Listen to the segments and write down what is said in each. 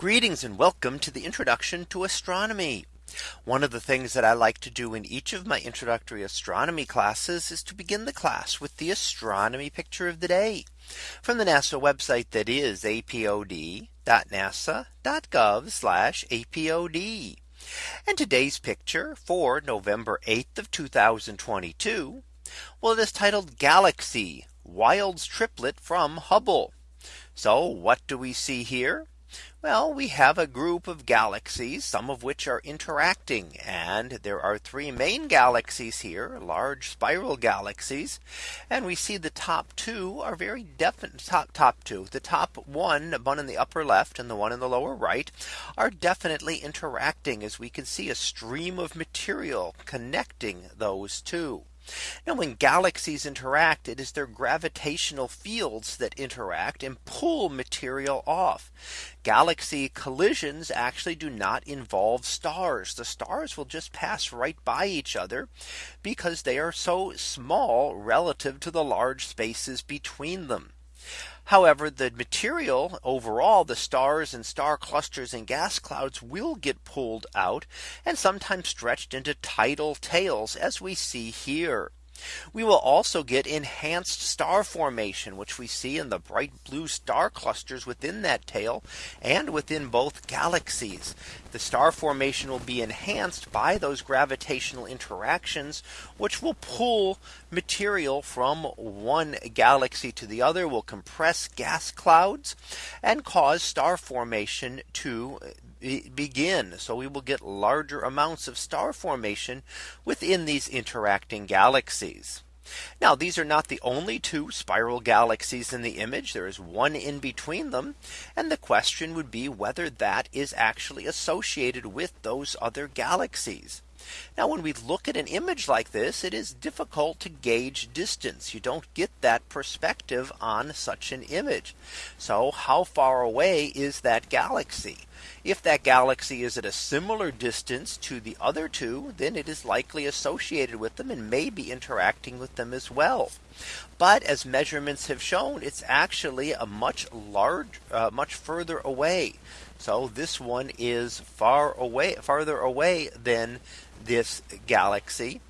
Greetings and welcome to the introduction to astronomy. One of the things that I like to do in each of my introductory astronomy classes is to begin the class with the astronomy picture of the day from the NASA website that is apod.nasa.gov apod. And today's picture for November 8th of 2022. Well, it is titled Galaxy Wild's triplet from Hubble. So what do we see here? Well, we have a group of galaxies, some of which are interacting. And there are three main galaxies here, large spiral galaxies. And we see the top two are very definite top top two. The top one, one in the upper left and the one in the lower right are definitely interacting as we can see a stream of material connecting those two. Now when galaxies interact, it is their gravitational fields that interact and pull material off. Galaxy collisions actually do not involve stars. The stars will just pass right by each other because they are so small relative to the large spaces between them. However, the material overall, the stars and star clusters and gas clouds will get pulled out and sometimes stretched into tidal tails as we see here. We will also get enhanced star formation, which we see in the bright blue star clusters within that tail and within both galaxies. The star formation will be enhanced by those gravitational interactions, which will pull material from one galaxy to the other will compress gas clouds and cause star formation to begin. So we will get larger amounts of star formation within these interacting galaxies. Now these are not the only two spiral galaxies in the image. There is one in between them. And the question would be whether that is actually associated with those other galaxies. Now when we look at an image like this, it is difficult to gauge distance. You don't get that perspective on such an image. So how far away is that galaxy? If that galaxy is at a similar distance to the other two, then it is likely associated with them and may be interacting with them as well. But as measurements have shown, it's actually a much large, uh, much further away. So this one is far away, farther away than this galaxy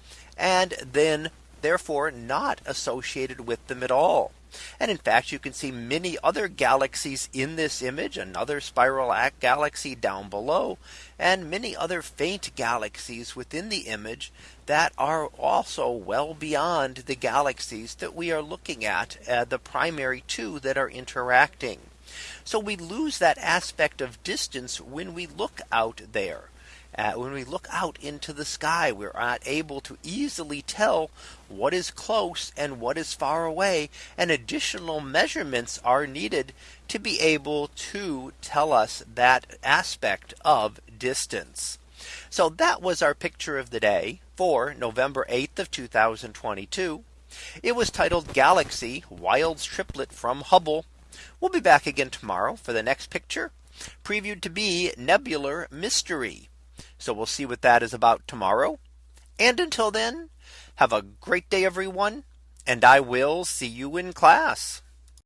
and then therefore not associated with them at all. And in fact, you can see many other galaxies in this image, another spiral galaxy down below, and many other faint galaxies within the image that are also well beyond the galaxies that we are looking at, uh, the primary two that are interacting. So we lose that aspect of distance when we look out there. Uh, when we look out into the sky, we're not able to easily tell what is close and what is far away. And additional measurements are needed to be able to tell us that aspect of distance. So that was our picture of the day for November 8th of 2022. It was titled Galaxy Wild's Triplet from Hubble. We'll be back again tomorrow for the next picture previewed to be Nebular Mystery. So we'll see what that is about tomorrow. And until then, have a great day, everyone. And I will see you in class.